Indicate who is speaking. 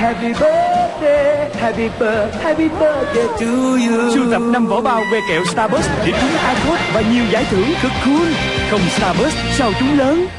Speaker 1: Happy birthday Happy birthday Happy birthday to you
Speaker 2: Sưu tập 5 vỏ bao que kẹo Starburst để trúng iPod và nhiều giải thưởng cực cool. Không Starburst, sao chúng lớn?